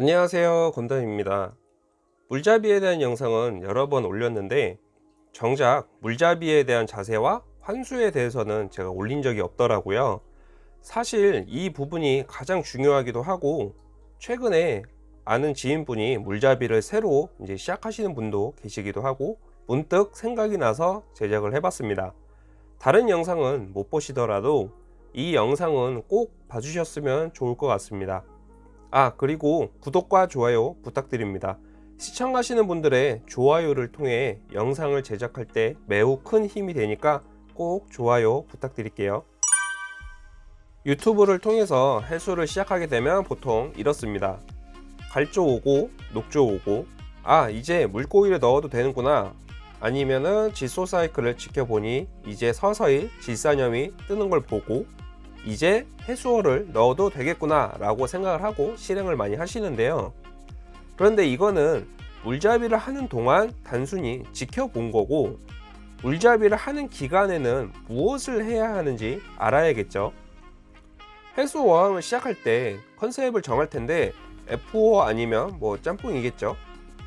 안녕하세요. 건담입니다. 물잡이에 대한 영상은 여러 번 올렸는데 정작 물잡이에 대한 자세와 환수에 대해서는 제가 올린 적이 없더라고요. 사실 이 부분이 가장 중요하기도 하고 최근에 아는 지인분이 물잡이를 새로 이제 시작하시는 분도 계시기도 하고 문득 생각이 나서 제작을 해봤습니다. 다른 영상은 못 보시더라도 이 영상은 꼭 봐주셨으면 좋을 것 같습니다 아 그리고 구독과 좋아요 부탁드립니다. 시청하시는 분들의 좋아요를 통해 영상을 제작할 때 매우 큰 힘이 되니까 꼭 좋아요 부탁드릴게요. 유튜브를 통해서 해수를 시작하게 되면 보통 이렇습니다. 갈조 오고 녹조 오고 아 이제 물고기를 넣어도 되는구나. 아니면은 질소 사이클을 지켜보니 이제 서서히 질산염이 뜨는 걸 보고 이제 해수어를 넣어도 되겠구나 라고 생각을 하고 실행을 많이 하시는데요. 그런데 이거는 물잡이를 하는 동안 단순히 지켜본 거고 물잡이를 하는 기간에는 무엇을 해야 하는지 알아야겠죠. 해수 어항을 시작할 때 컨셉을 정할 텐데 F5 아니면 뭐 짬뽕이겠죠.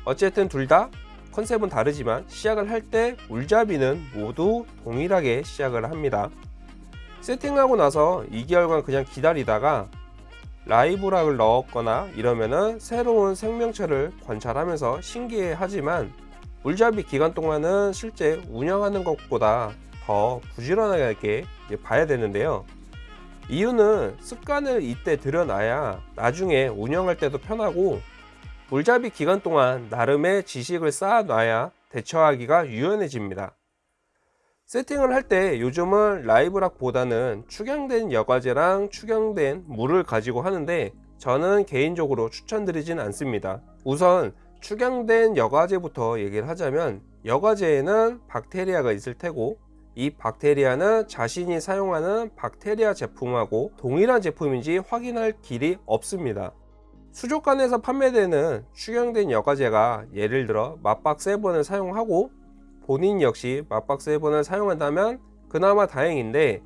어쨌든 둘 다 컨셉은 다르지만 시작을 할 때 물잡이는 모두 동일하게 시작을 합니다 세팅하고 나서 2개월간 그냥 기다리다가 라이브락을 넣었거나 이러면은 새로운 생명체를 관찰하면서 신기해 하지만 물잡이 기간 동안은 실제 운영하는 것보다 더 부지런하게 봐야 되는데요. 이유는 습관을 이때 들여놔야 나중에 운영할 때도 편하고 물잡이 기간 동안 나름의 지식을 쌓아놔야 대처하기가 유연해집니다 세팅을 할 때 요즘은 라이브락 보다는 축양된 여과제랑 축양된 물을 가지고 하는데 저는 개인적으로 추천드리진 않습니다. 우선 축양된 여과제부터 얘기를 하자면 여과제에는 박테리아가 있을 테고 이 박테리아는 자신이 사용하는 박테리아 제품하고 동일한 제품인지 확인할 길이 없습니다. 수족관에서 판매되는 축양된 여과제가 예를 들어 맞박 7을 사용하고 본인 역시 맥박 seven을 사용한다면 그나마 다행인데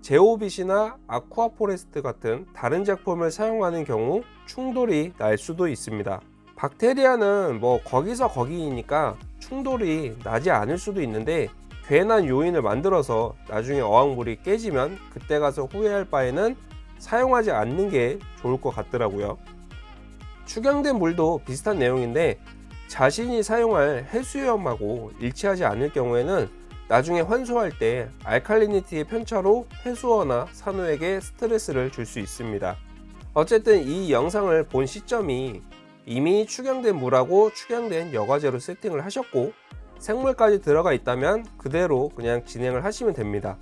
ZEOvit이나 Aquaforest 같은 다른 제품을 사용하는 경우 충돌이 날 수도 있습니다. 박테리아는 뭐 거기서 거기이니까 충돌이 나지 않을 수도 있는데 괜한 요인을 만들어서 나중에 어항물이 깨지면 그때 가서 후회할 바에는 사용하지 않는 게 좋을 것 같더라고요. 축양된 물도 비슷한 내용인데 자신이 사용할 해수염하고 일치하지 않을 경우에는 나중에 환수할 때 알칼리니티의 편차로 해수어나 산호에게 스트레스를 줄 수 있습니다. 어쨌든 이 영상을 본 시점이 이미 축양된 물하고 축양된 여과제로 세팅을 하셨고 생물까지 들어가 있다면 그대로 그냥 진행을 하시면 됩니다.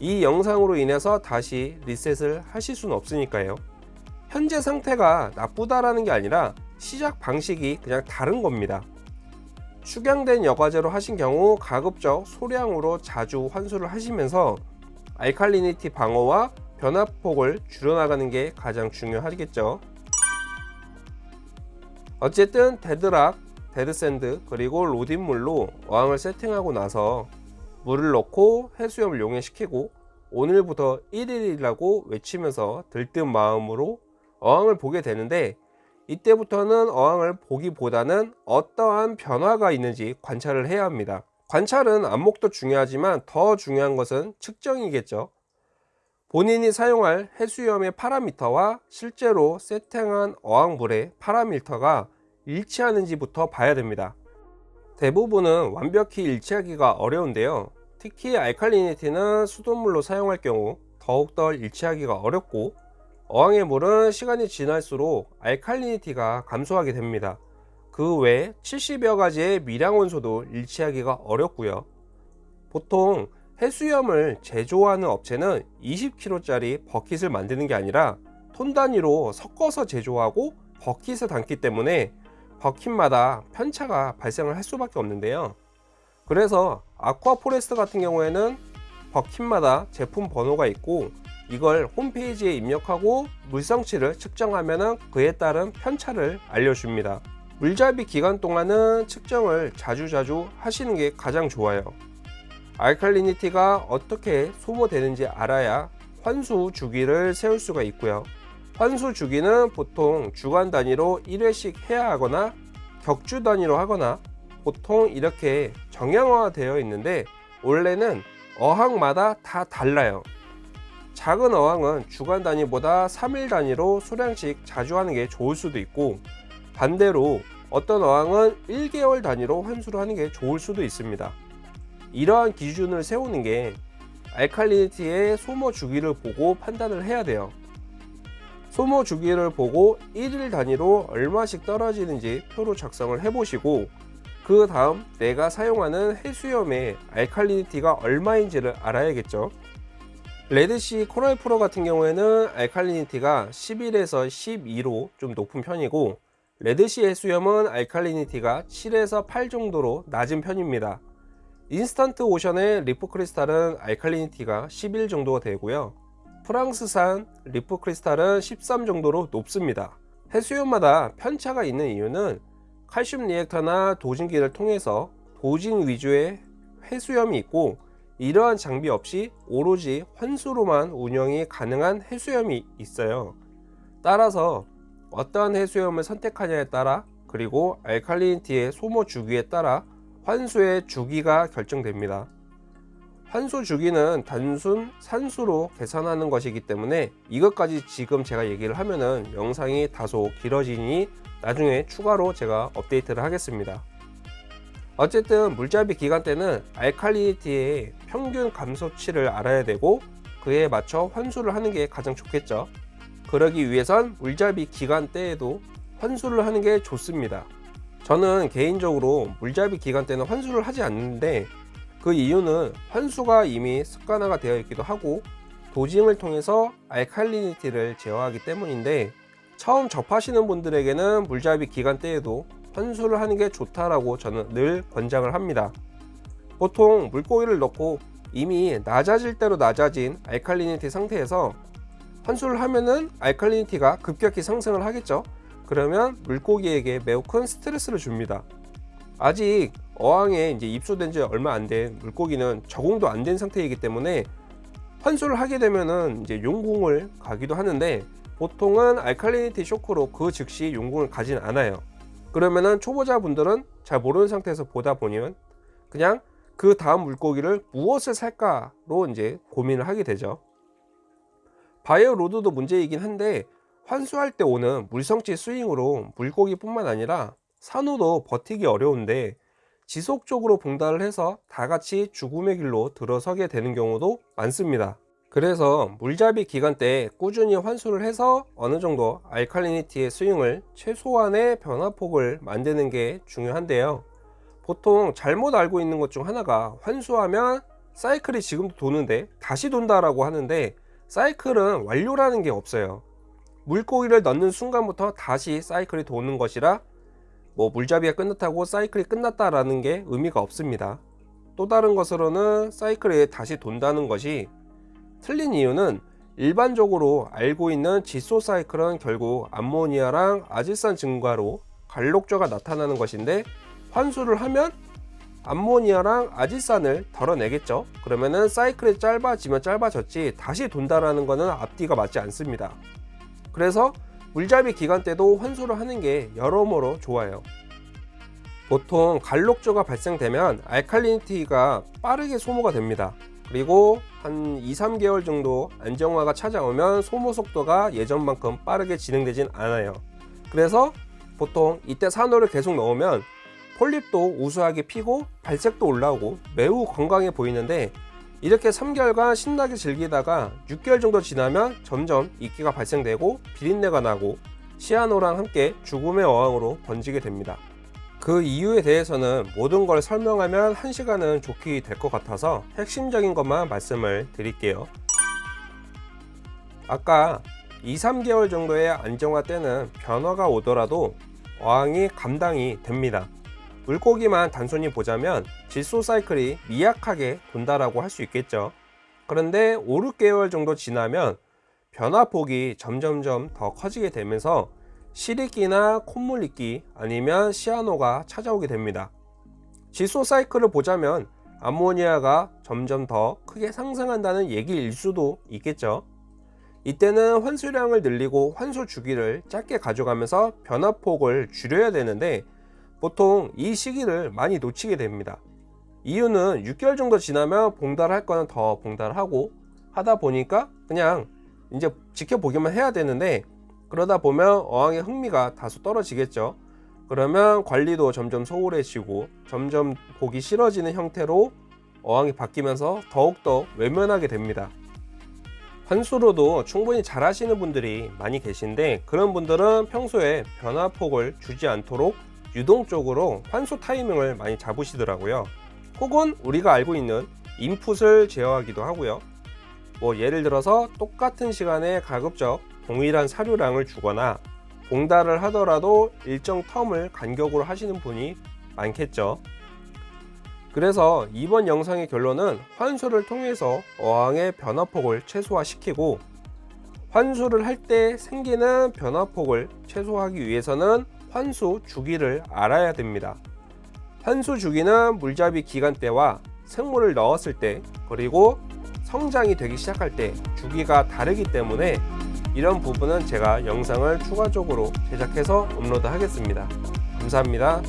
이 영상으로 인해서 다시 리셋을 하실 수는 없으니까요. 현재 상태가 나쁘다라는 게 아니라 시작 방식이 그냥 다른 겁니다. 축양된 여과재로 하신 경우 가급적 소량으로 자주 환수를 하시면서 alkalinity 방어와 변화폭을 줄여나가는 게 가장 중요하겠죠. 어쨌든 dead rock, dead sand 그리고 RODI물로 어항을 세팅하고 나서 물을 넣고 해수염을 용해시키고 오늘부터 1일이라고 외치면서 들뜬 마음으로 어항을 보게 되는데 이때부터는 어항을 보기보다는 어떠한 변화가 있는지 관찰을 해야 합니다. 관찰은 안목도 중요하지만 더 중요한 것은 측정이겠죠. 본인이 사용할 해수염의 파라미터와 실제로 세팅한 어항물의 파라미터가 일치하는지부터 봐야 됩니다. 대부분은 완벽히 일치하기가 어려운데요. 특히 알칼리니티는 수돗물로 사용할 경우 더욱더 일치하기가 어렵고 어항의 물은 시간이 지날수록 알칼리니티가 감소하게 됩니다. 그 외 70여 가지의 미량원소도 일치하기가 어렵고요. 보통 해수염을 제조하는 업체는 20kg 짜리 버킷을 만드는 게 아니라 톤 단위로 섞어서 제조하고 버킷에 담기 때문에 버킷마다 편차가 발생을 할 수밖에 없는데요. 그래서 Aquaforest 같은 경우에는 bucket마다 제품 번호가 있고 이걸 홈페이지에 입력하고 물성치를 측정하면 그에 따른 편차를 알려줍니다. 물잡이 기간 동안은 측정을 자주자주 하시는 게 가장 좋아요. 알칼리니티가 어떻게 소모되는지 알아야 환수 주기를 세울 수가 있고요. 환수 주기는 보통 주간 단위로 1회씩 해야 하거나 격주 단위로 하거나 보통 이렇게 정형화 되어 있는데 원래는 어항마다 다 달라요. 작은 어항은 주간 단위보다 3일 단위로 수량씩 자주 하는 게 좋을 수도 있고 반대로 어떤 어항은 1개월 단위로 환수를 하는 게 좋을 수도 있습니다. 이러한 기준을 세우는 게 알칼리니티의 소모 주기를 보고 판단을 해야 돼요. 소모 주기를 보고 1일 단위로 얼마씩 떨어지는지 표로 작성을 해 보시고 그 다음 내가 사용하는 해수염의 알칼리니티가 얼마인지를 알아야겠죠. Red Sea Coral Pro 같은 경우에는 알칼리니티가 11에서 12로 좀 높은 편이고 레드시 해수염은 알칼리니티가 7에서 8 정도로 낮은 편입니다. 인스턴트 오션의 리프 크리스탈은 알칼리니티가 11 정도가 되고요. 프랑스산 Reef Crystal은 13 정도로 높습니다. 해수염마다 편차가 있는 이유는 칼슘 reactor나 dosing기를 통해서 dosing 위주의 해수염이 있고 이러한 장비 없이 오로지 환수로만 운영이 가능한 해수염이 있어요. 따라서 어떠한 해수염을 선택하냐에 따라 그리고 알칼리니티의 소모 주기에 따라 환수의 주기가 결정됩니다. 환수 주기는 단순 산수로 계산하는 것이기 때문에 이것까지 지금 제가 얘기를 하면은 영상이 다소 길어지니 나중에 추가로 제가 업데이트를 하겠습니다. 어쨌든 물잡이 기간 때는 알칼리니티의 평균 감소치를 알아야 되고 그에 맞춰 환수를 하는 게 가장 좋겠죠. 그러기 위해선 물잡이 기간 때에도 환수를 하는 게 좋습니다. 저는 개인적으로 물잡이 기간 때는 환수를 하지 않는데 그 이유는 환수가 이미 습관화가 되어 있기도 하고 도징을 통해서 알칼리니티를 제어하기 때문인데 처음 접하시는 분들에게는 물잡이 기간 때에도 환수를 하는 게 좋다라고 저는 늘 권장을 합니다. 보통 물고기를 넣고 이미 낮아질 대로 낮아진 알칼리니티 상태에서 환수를 하면은 알칼리니티가 급격히 상승을 하겠죠. 그러면 물고기에게 매우 큰 스트레스를 줍니다. 아직 어항에 이제 입수된 지 얼마 안 된 물고기는 적응도 안 된 상태이기 때문에 환수를 하게 되면은 이제 용궁을 가기도 하는데 보통은 알칼리니티 쇼크로 그 즉시 용궁을 가진 않아요. 그러면은 초보자분들은 잘 모르는 상태에서 보다 보면 그냥 그 다음 물고기를 무엇을 살까로 이제 고민을 하게 되죠. 바이오 로드도 문제이긴 한데 환수할 때 오는 물성치 스윙으로 물고기뿐만 아니라 산호도 버티기 어려운데 지속적으로 봉달을 해서 다 같이 죽음의 길로 들어서게 되는 경우도 많습니다. 그래서 물잡이 기간 때 꾸준히 환수를 해서 어느 정도 알칼리니티의 스윙을 최소한의 변화폭을 만드는 게 중요한데요. 보통 잘못 알고 있는 것 중 하나가 환수하면 사이클이 지금도 도는데 다시 돈다 라고 하는데 사이클은 완료라는 게 없어요. 물고기를 넣는 순간부터 다시 사이클이 도는 것이라 뭐 물잡이가 끝났다고 사이클이 끝났다 라는 게 의미가 없습니다. 또 다른 것으로는 사이클이 다시 돈다는 것이 틀린 이유는 일반적으로 알고 있는 지소 사이클은 결국 암모니아랑 아질산 증가로 갈록조가 나타나는 것인데 환수를 하면 암모니아랑 아질산을 덜어내겠죠. 그러면은 사이클이 짧아지면 짧아졌지 다시 돈다라는 것은 앞뒤가 맞지 않습니다. 그래서 물잡이 기간 때도 환수를 하는 게 여러모로 좋아요. 보통 갈록조가 발생되면 알칼리니티가 빠르게 소모가 됩니다. 그리고 한 2, 3개월 정도 안정화가 찾아오면 소모 속도가 예전만큼 빠르게 진행되진 않아요 그래서 보통 이때 산호를 계속 넣으면 폴립도 우수하게 피고 발색도 올라오고 매우 건강해 보이는데 이렇게 3개월간 신나게 즐기다가 6개월 정도 지나면 점점 이끼가 발생되고 비린내가 나고 시아노랑 함께 죽음의 어항으로 번지게 됩니다. 그 이유에 대해서는 모든 걸 설명하면 1시간은 좋게 될 것 같아서 핵심적인 것만 말씀을 드릴게요. 아까 2, 3개월 정도의 안정화 때는 변화가 오더라도 어항이 감당이 됩니다. 물고기만 단순히 보자면 질소 사이클이 미약하게 돈다라고 할 수 있겠죠. 그런데 5, 6개월 정도 지나면 변화폭이 점점점 더 커지게 되면서 실익기나 콧물 익기 아니면 시아노가 찾아오게 됩니다. 질소 사이클을 보자면 암모니아가 점점 더 크게 상승한다는 얘기일 수도 있겠죠. 이때는 환수량을 늘리고 환수 주기를 짧게 가져가면서 변화폭을 줄여야 되는데 보통 이 시기를 많이 놓치게 됩니다. 이유는 6개월 정도 지나면 봉달할 거는 더 봉달하고 하다 보니까 그냥 이제 지켜보기만 해야 되는데 그러다 보면 어항의 흥미가 다소 떨어지겠죠. 그러면 관리도 점점 소홀해지고 점점 보기 싫어지는 형태로 어항이 바뀌면서 더욱더 외면하게 됩니다. 환수로도 충분히 잘 하시는 분들이 많이 계신데 그런 분들은 평소에 변화폭을 주지 않도록 유동적으로 환수 타이밍을 많이 잡으시더라고요. 혹은 우리가 알고 있는 인풋을 제어하기도 하고요. 뭐 예를 들어서 똑같은 시간에 가급적 동일한 사료량을 주거나 봉달을 하더라도 일정 텀을 간격으로 하시는 분이 많겠죠. 그래서 이번 영상의 결론은 환수를 통해서 어항의 변화폭을 최소화시키고 환수를 할 때 생기는 변화폭을 최소화하기 위해서는 환수 주기를 알아야 됩니다. 환수 주기는 물잡이 기간 때와 생물을 넣었을 때 그리고 성장이 되기 시작할 때 주기가 다르기 때문에 이런 부분은 제가 영상을 추가적으로 제작해서 업로드 하겠습니다. 감사합니다.